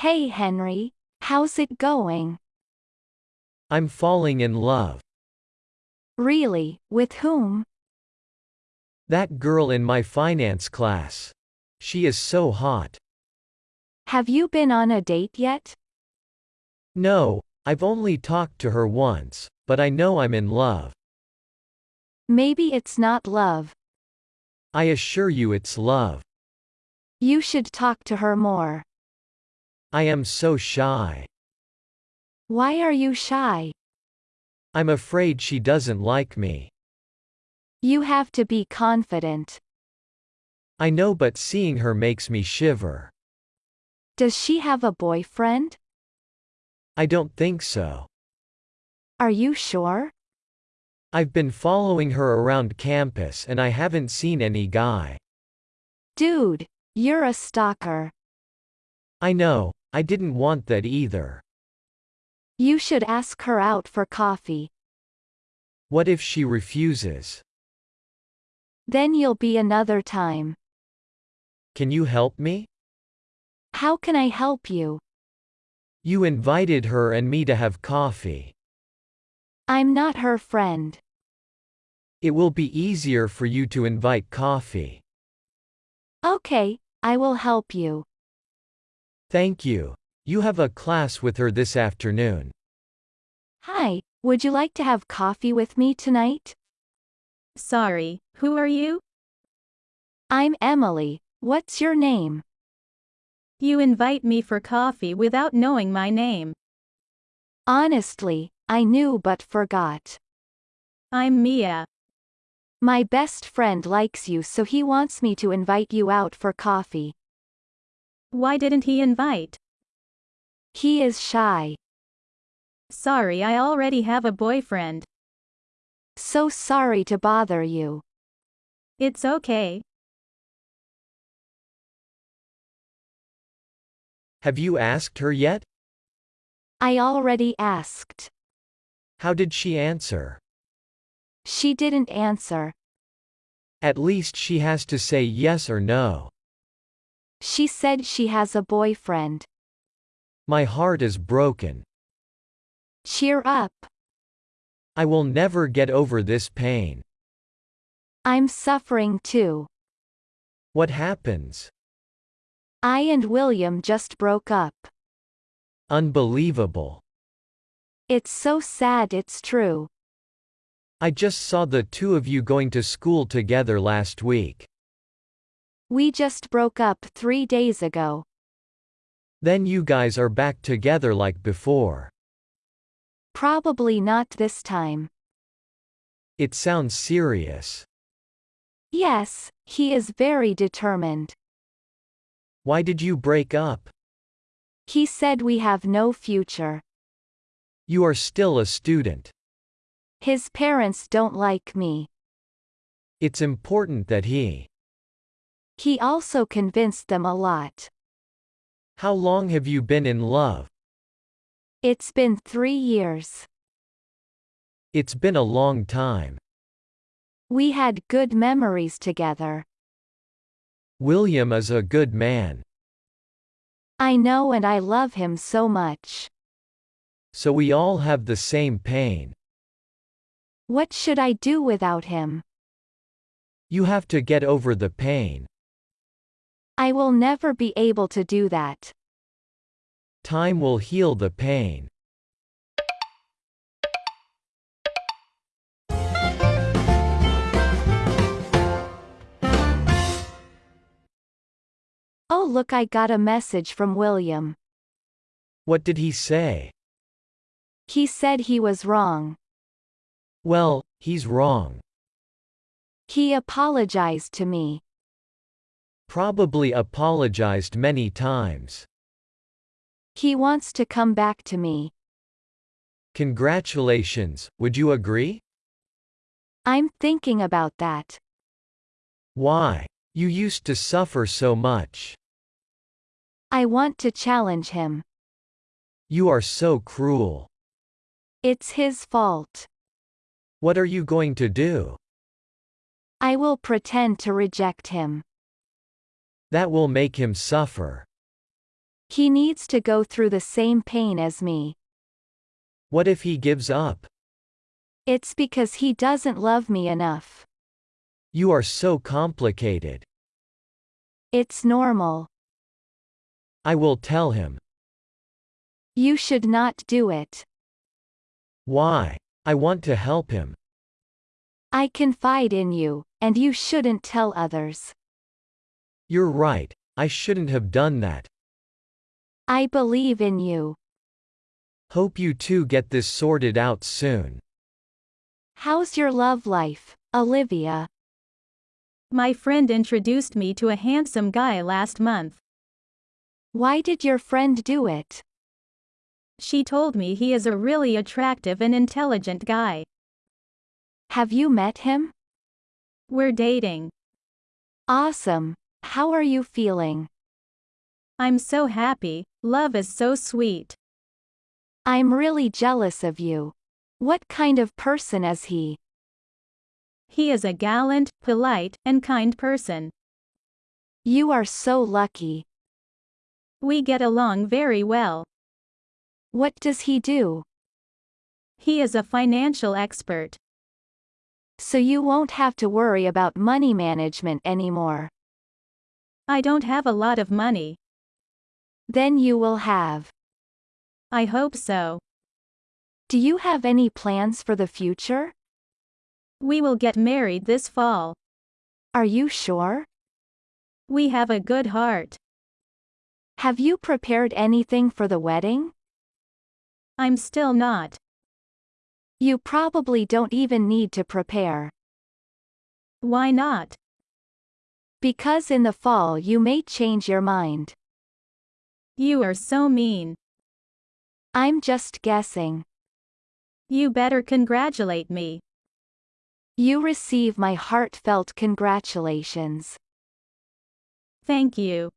Hey Henry, how's it going? I'm falling in love. Really, with whom? That girl in my finance class. She is so hot. Have you been on a date yet? No, I've only talked to her once, but I know I'm in love. Maybe it's not love. I assure you it's love. You should talk to her more. I am so shy. Why are you shy? I'm afraid she doesn't like me. You have to be confident. I know but seeing her makes me shiver. Does she have a boyfriend? I don't think so. Are you sure? I've been following her around campus and I haven't seen any guy. Dude, you're a stalker. I know, I didn't want that either. You should ask her out for coffee. What if she refuses? Then you'll be another time. Can you help me? How can I help you? You invited her and me to have coffee. I'm not her friend. It will be easier for you to invite coffee. Okay, I will help you. Thank you. You have a class with her this afternoon. Hi, would you like to have coffee with me tonight? Sorry, who are you? I'm Emily. What's your name? You invite me for coffee without knowing my name. Honestly, I knew but forgot. I'm Mia. My best friend likes you so he wants me to invite you out for coffee. Why didn't he invite? He is shy. Sorry, I already have a boyfriend. So sorry to bother you. It's okay. Have you asked her yet? I already asked. How did she answer? She didn't answer. At least she has to say yes or no. She said she has a boyfriend. My heart is broken. Cheer up. I will never get over this pain. I'm suffering too. What happens? I and William just broke up. Unbelievable. It's so sad it's true. I just saw the two of you going to school together last week. We just broke up three days ago. Then you guys are back together like before. Probably not this time. It sounds serious. Yes, he is very determined. Why did you break up? He said we have no future. You are still a student. His parents don't like me. It's important that he. He also convinced them a lot. How long have you been in love? It's been three years. It's been a long time. We had good memories together. William is a good man. I know and I love him so much. So we all have the same pain. What should I do without him? You have to get over the pain. I will never be able to do that. Time will heal the pain. Oh look I got a message from William. What did he say? He said he was wrong. Well, he's wrong. He apologized to me. Probably apologized many times. He wants to come back to me. Congratulations, would you agree? I'm thinking about that. Why? You used to suffer so much. I want to challenge him. You are so cruel. It's his fault. What are you going to do? I will pretend to reject him. That will make him suffer. He needs to go through the same pain as me. What if he gives up? It's because he doesn't love me enough. You are so complicated. It's normal. I will tell him. You should not do it. Why? I want to help him. I confide in you, and you shouldn't tell others. You're right, I shouldn't have done that. I believe in you. Hope you two get this sorted out soon. How's your love life, Olivia? My friend introduced me to a handsome guy last month. Why did your friend do it? She told me he is a really attractive and intelligent guy. Have you met him? We're dating. Awesome. How are you feeling? I'm so happy, love is so sweet. I'm really jealous of you. What kind of person is he? He is a gallant, polite, and kind person. You are so lucky. We get along very well. What does he do? He is a financial expert. So you won't have to worry about money management anymore. I don't have a lot of money. Then you will have. I hope so. Do you have any plans for the future? We will get married this fall. Are you sure? We have a good heart. Have you prepared anything for the wedding? I'm still not. You probably don't even need to prepare. Why not? Because in the fall you may change your mind. You are so mean. I'm just guessing. You better congratulate me. You receive my heartfelt congratulations. Thank you.